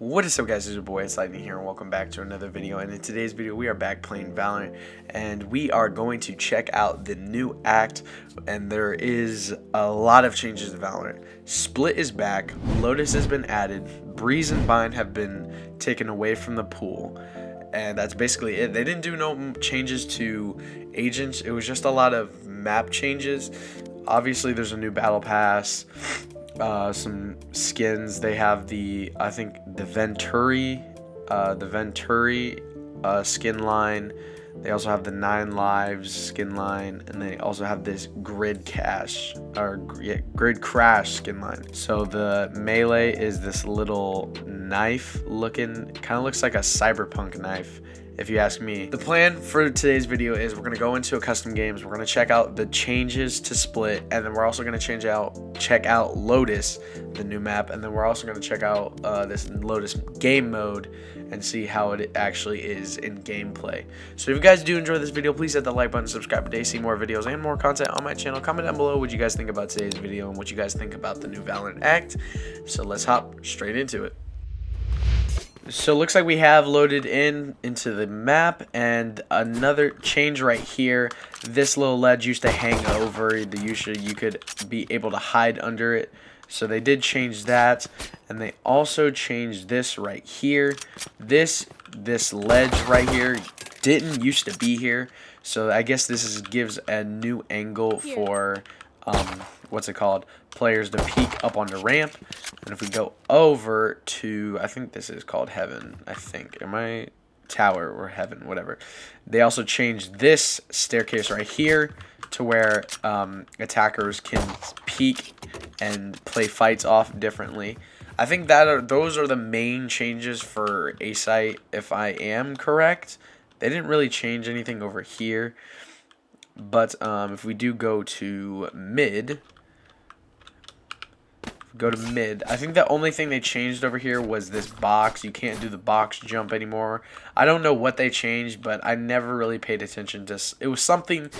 What is up guys, it's your boy, it's Lightning here and welcome back to another video and in today's video we are back playing Valorant and we are going to check out the new act and there is a lot of changes to Valorant. Split is back, Lotus has been added, Breeze and Bind have been taken away from the pool and that's basically it. They didn't do no changes to agents, it was just a lot of map changes. Obviously there's a new battle pass, uh, some skins. They have the I think the Venturi, uh, the Venturi uh, skin line. They also have the Nine Lives skin line, and they also have this Grid Cash or yeah, Grid Crash skin line. So the melee is this little knife looking, kind of looks like a cyberpunk knife if you ask me. The plan for today's video is we're going to go into a custom games. We're going to check out the changes to Split, and then we're also going to change out, check out Lotus, the new map, and then we're also going to check out uh, this Lotus game mode and see how it actually is in gameplay. So if you guys do enjoy this video, please hit the like button, subscribe today, see more videos and more content on my channel. Comment down below what you guys think about today's video and what you guys think about the new Valorant Act. So let's hop straight into it. So looks like we have loaded in into the map and another change right here. This little ledge used to hang over the usually you could be able to hide under it. So they did change that and they also changed this right here. This this ledge right here didn't used to be here. So I guess this is, gives a new angle for um, what's it called players to peek up on the ramp. And if we go over to i think this is called heaven i think. Am i tower or heaven whatever. They also changed this staircase right here to where um, attackers can peek and play fights off differently. I think that are those are the main changes for a site if i am correct. They didn't really change anything over here but um, if we do go to mid, go to mid. I think the only thing they changed over here was this box. You can't do the box jump anymore. I don't know what they changed, but I never really paid attention to. It was something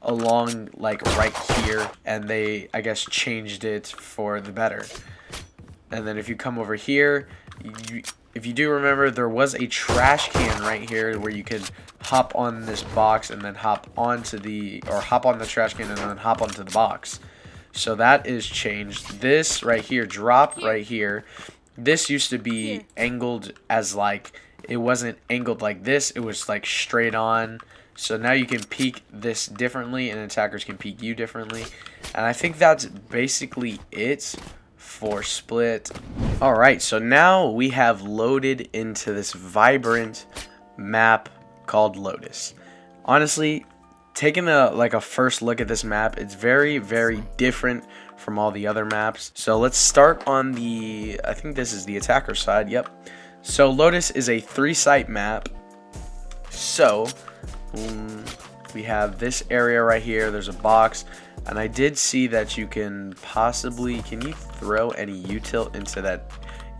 along like right here, and they I guess changed it for the better. And then if you come over here, you, if you do remember, there was a trash can right here where you could hop on this box and then hop onto the, or hop on the trash can and then hop onto the box. So that is changed. This right here, drop right here, this used to be angled as like, it wasn't angled like this, it was like straight on. So now you can peek this differently and attackers can peek you differently. And I think that's basically it for split. Alright, so now we have loaded into this vibrant map called Lotus. Honestly, taking a like a first look at this map, it's very, very different from all the other maps. So let's start on the, I think this is the attacker side, yep. So Lotus is a three-site map. So, um, we have this area right here, there's a box, and I did see that you can possibly, can you throw any U-tilt into that?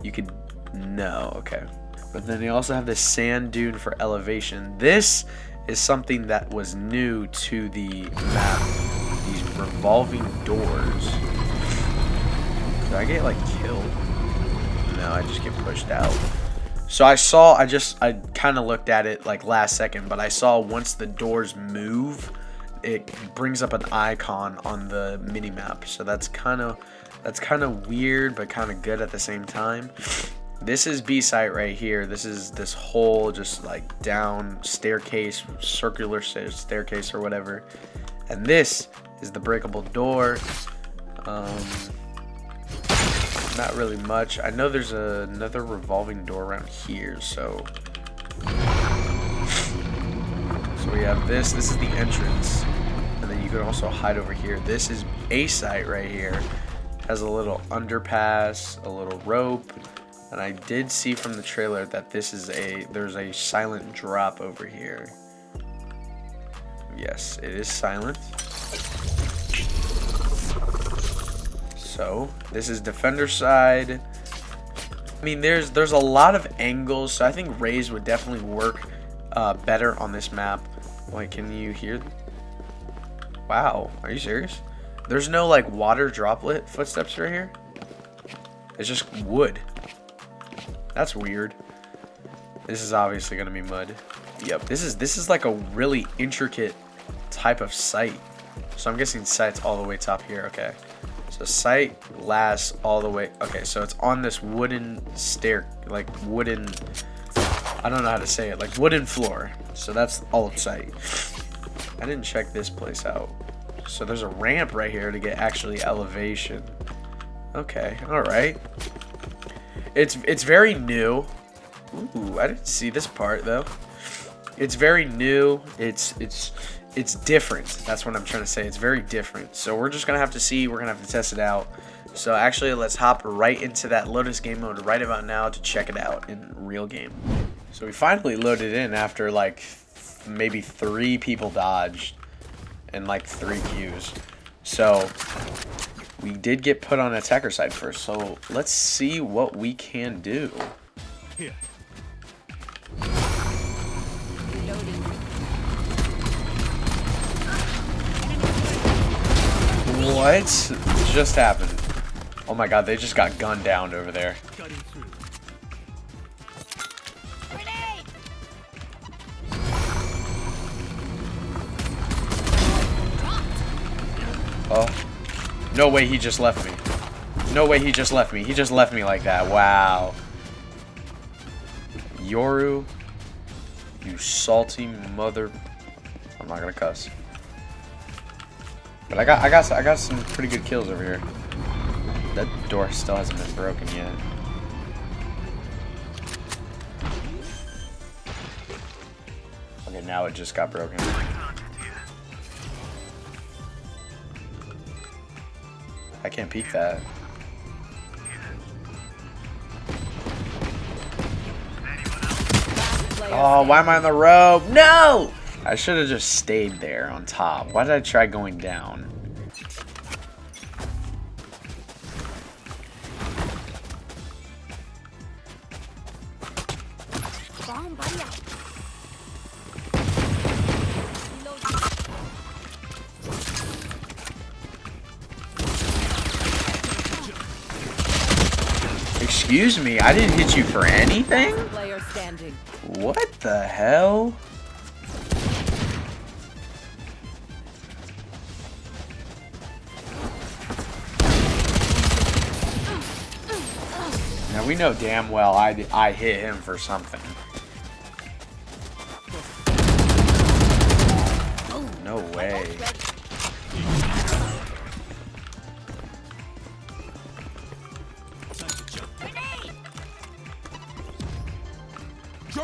You could, no, okay. But then they also have this sand dune for elevation. This is something that was new to the map. These revolving doors. Did I get like killed? No, I just get pushed out. So I saw, I just, I kind of looked at it like last second, but I saw once the doors move, it brings up an icon on the mini map. So that's kind of, that's kind of weird, but kind of good at the same time. This is B site right here. This is this whole just like down staircase, circular staircase or whatever. And this is the breakable door. Um, not really much. I know there's a, another revolving door around here, so... So we have this. This is the entrance. And then you can also hide over here. This is A site right here. Has a little underpass, a little rope. And I did see from the trailer that this is a, there's a silent drop over here. Yes, it is silent. So this is defender side. I mean, there's there's a lot of angles, so I think Raze would definitely work uh, better on this map. Like, can you hear? Wow, are you serious? There's no like water droplet footsteps right here. It's just wood. That's weird. This is obviously gonna be mud. Yep, this is this is like a really intricate type of site. So I'm guessing site's all the way top here. Okay. So site lasts all the way. Okay, so it's on this wooden stair, like wooden. I don't know how to say it, like wooden floor. So that's all of site. I didn't check this place out. So there's a ramp right here to get actually elevation. Okay, all right. It's it's very new. Ooh, I didn't see this part though. It's very new. It's it's it's different. That's what I'm trying to say. It's very different. So we're just gonna have to see. We're gonna have to test it out. So actually, let's hop right into that Lotus game mode right about now to check it out in real game. So we finally loaded in after like maybe three people dodged and like three queues. So we did get put on attacker side first. So let's see what we can do. Here. What just happened? Oh my god, they just got gunned down over there. Oh. No way he just left me. No way he just left me. He just left me like that. Wow. Yoru. You salty mother... I'm not gonna cuss. But I got I got I got some pretty good kills over here. That door still hasn't been broken yet. Okay, now it just got broken. I can't peek that. Oh, why am I on the rope? No! I should have just stayed there on top. Why did I try going down? Excuse me, I didn't hit you for anything? What the hell? Now we know damn well I, I hit him for something.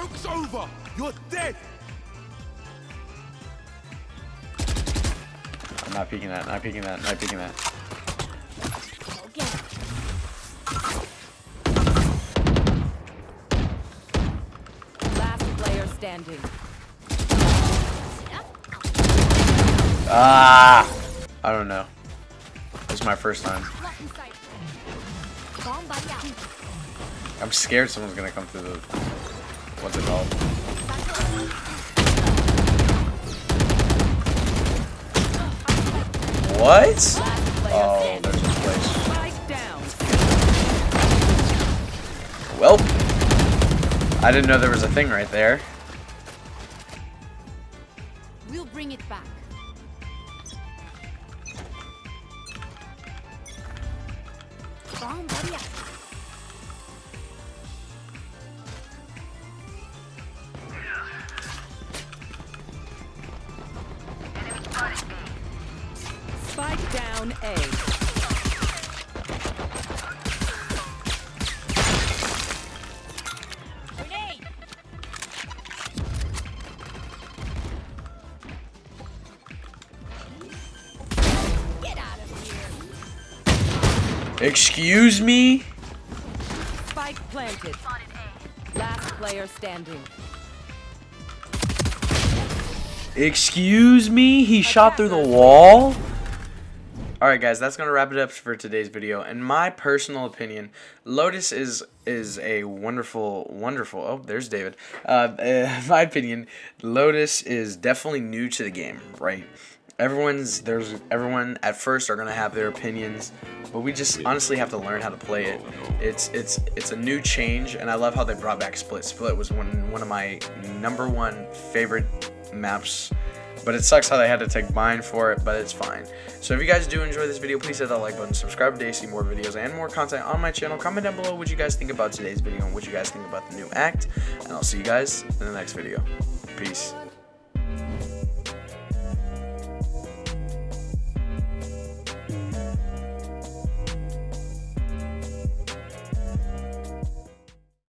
Joke's over! You're dead! I'm not peeking that, not peeking that, not peeking that. Last player standing. Ah! I don't know. This is my first time. I'm scared someone's gonna come through the What? Oh, there's a place. Well, I didn't know there was a thing right there. We'll bring it back. Spike down A. Excuse me? Spike planted. Last player standing. Excuse me? He shot through the wall? Alright guys, that's going to wrap it up for today's video. In my personal opinion, Lotus is is a wonderful, wonderful... Oh, there's David. Uh, in my opinion, Lotus is definitely new to the game, right? everyone's there's everyone at first are gonna have their opinions, but we just honestly have to learn how to play it. It's it's it's a new change, and I love how they brought back Split. Split was one one of my number one favorite maps. But it sucks how they had to take mine for it, but it's fine. So if you guys do enjoy this video, please hit that like button, subscribe today to see more videos and more content on my channel. Comment down below what you guys think about today's video and what you guys think about the new act. And I'll see you guys in the next video. Peace.